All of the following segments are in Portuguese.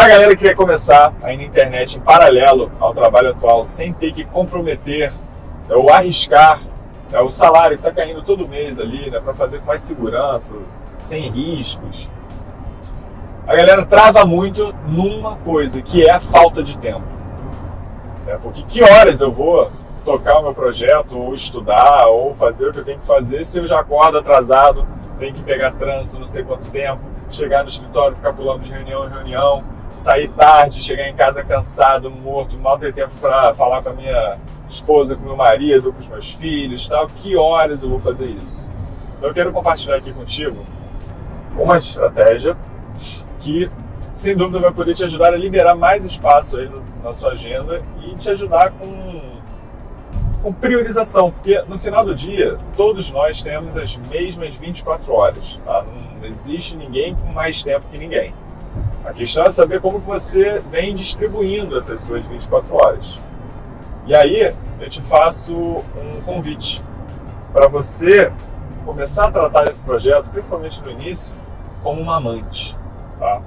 Para a galera que quer começar aí na internet em paralelo ao trabalho atual, sem ter que comprometer ou arriscar é, o salário que está caindo todo mês ali, né, para fazer com mais segurança, sem riscos, a galera trava muito numa coisa, que é a falta de tempo. É, porque que horas eu vou tocar o meu projeto, ou estudar, ou fazer o que eu tenho que fazer se eu já acordo atrasado, tenho que pegar trânsito não sei quanto tempo, chegar no escritório, ficar pulando de reunião em reunião, sair tarde, chegar em casa cansado, morto, mal ter tempo para falar com a minha esposa, com meu marido, com os meus filhos, tal. Que horas eu vou fazer isso? Então, eu quero compartilhar aqui contigo uma estratégia que, sem dúvida, vai poder te ajudar a liberar mais espaço aí na sua agenda e te ajudar com, com priorização, porque no final do dia, todos nós temos as mesmas 24 horas. Tá? Não existe ninguém com mais tempo que ninguém. A questão é saber como você vem distribuindo essas suas 24 horas. E aí, eu te faço um convite para você começar a tratar esse projeto, principalmente no início, como uma amante. Tá?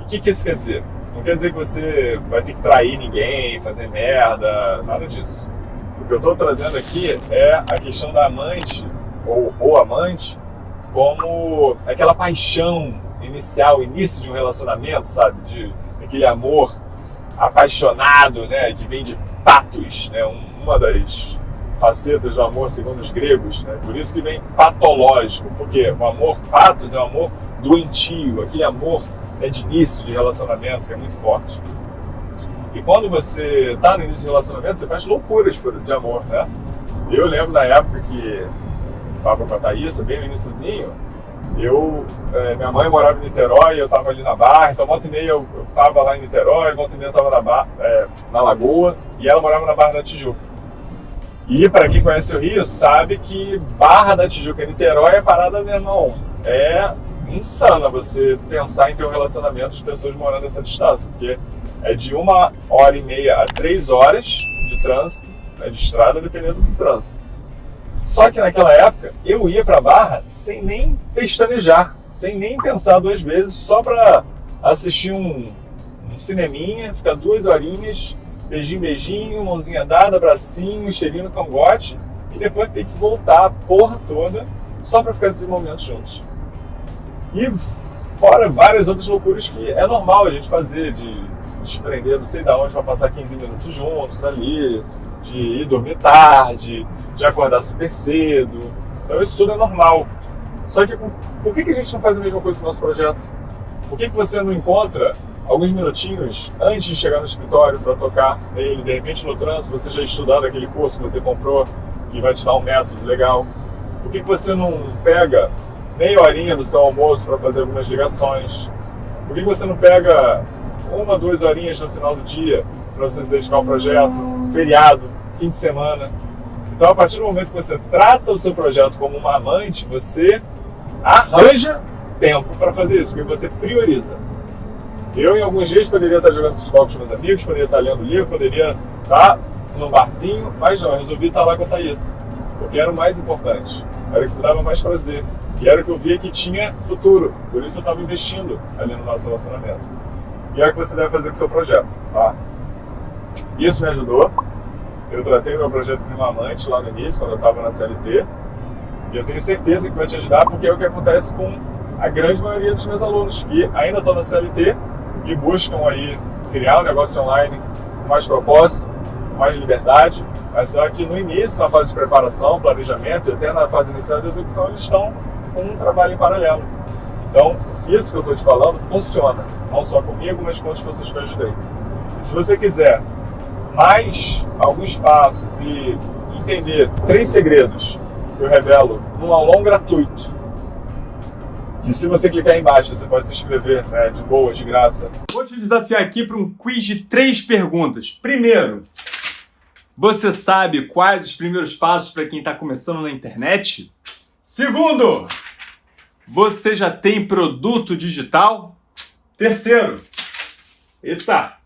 E o que, que isso quer dizer? Não quer dizer que você vai ter que trair ninguém, fazer merda, nada disso. O que eu estou trazendo aqui é a questão da amante, ou, ou amante, como aquela paixão inicial, início de um relacionamento, sabe? De aquele amor apaixonado, né? Que vem de patos, né? Uma das facetas do amor segundo os gregos, né? Por isso que vem patológico, porque o amor patos é o amor doentio, aquele amor né, de início de relacionamento que é muito forte. E quando você está no início de relacionamento, você faz loucuras de amor, né? Eu lembro na época que estava com a Thaísa, bem no iníciozinho, eu, é, minha mãe morava em Niterói, eu estava ali na Barra, então volta e meia eu estava lá em Niterói, volta e meia eu estava na, é, na Lagoa, e ela morava na Barra da Tijuca. E para quem conhece o Rio, sabe que Barra da Tijuca Niterói é parada, meu irmão, é insana você pensar em ter um relacionamento de pessoas morando nessa distância, porque é de uma hora e meia a três horas de trânsito, né, de estrada, dependendo do trânsito. Só que naquela época eu ia para Barra sem nem pestanejar, sem nem pensar duas vezes, só para assistir um, um cineminha, ficar duas horinhas, beijinho, beijinho, mãozinha dada, bracinho, cheirinho no cangote, e depois ter que voltar a porra toda só para ficar esses momentos juntos. E fora várias outras loucuras que é normal a gente fazer, de se desprender não sei de onde para passar 15 minutos juntos ali, de ir dormir tarde, de acordar super cedo. Então isso tudo é normal. Só que por que, a gente não faz a mesma coisa com o nosso projeto? Por que, que você não encontra alguns minutinhos antes de chegar no escritório para tocar nele, de repente no trânsito você já estudando aquele curso que você comprou, que vai te dar um método legal? Por que, que você não pega meia horinha do seu almoço para fazer algumas ligações? Por que você não pega uma, duas horinhas no final do dia para você se dedicar ao projeto, feriado, fim de semana. Então, a partir do momento que você trata o seu projeto como uma amante, você arranja tempo para fazer isso, porque você prioriza. Eu, em alguns dias, poderia estar jogando futebol com os meus amigos, poderia estar lendo livro, poderia estar no barzinho, mas não, eu resolvi estar lá com a Thaís, porque era o mais importante, era o que me dava mais prazer, e era o que eu via que tinha futuro, por isso eu estava investindo ali no nosso relacionamento. E é o que você deve fazer com o seu projeto, tá? Isso me ajudou, eu tratei meu projeto com uma amante lá no início, quando eu estava na CLT, e eu tenho certeza que vai te ajudar, porque é o que acontece com a grande maioria dos meus alunos, que ainda estão na CLT e buscam aí criar um negócio online com mais propósito, com mais liberdade, mas só que no início, na fase de preparação, planejamento e até na fase inicial de execução, eles estão com um trabalho em paralelo. Então, isso que eu estou te falando funciona, não só comigo, mas com outras pessoas que eu ajudei. E se você quiser mais alguns passos e entender três segredos que eu revelo num aulão gratuito. Que se você clicar aí embaixo, você pode se inscrever né, de boa, de graça. Vou te desafiar aqui para um quiz de três perguntas. Primeiro, você sabe quais os primeiros passos para quem está começando na internet? Segundo, você já tem produto digital? Terceiro, eita,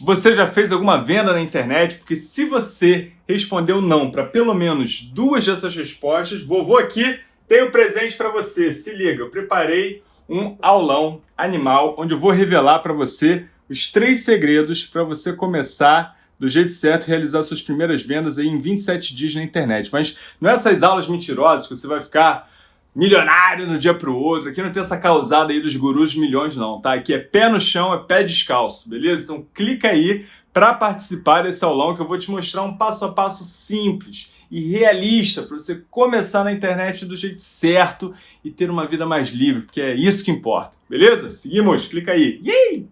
você já fez alguma venda na internet? Porque se você respondeu não para pelo menos duas dessas respostas, vovô aqui tem um presente para você. Se liga, eu preparei um aulão animal, onde eu vou revelar para você os três segredos para você começar do jeito certo realizar suas primeiras vendas aí em 27 dias na internet. Mas não essas aulas mentirosas que você vai ficar milionário no dia para o outro. Aqui não tem essa causada aí dos gurus de milhões não, tá? Aqui é pé no chão, é pé descalço, beleza? Então clica aí para participar desse aulão que eu vou te mostrar um passo a passo simples e realista para você começar na internet do jeito certo e ter uma vida mais livre, porque é isso que importa, beleza? Seguimos, clica aí. Yay!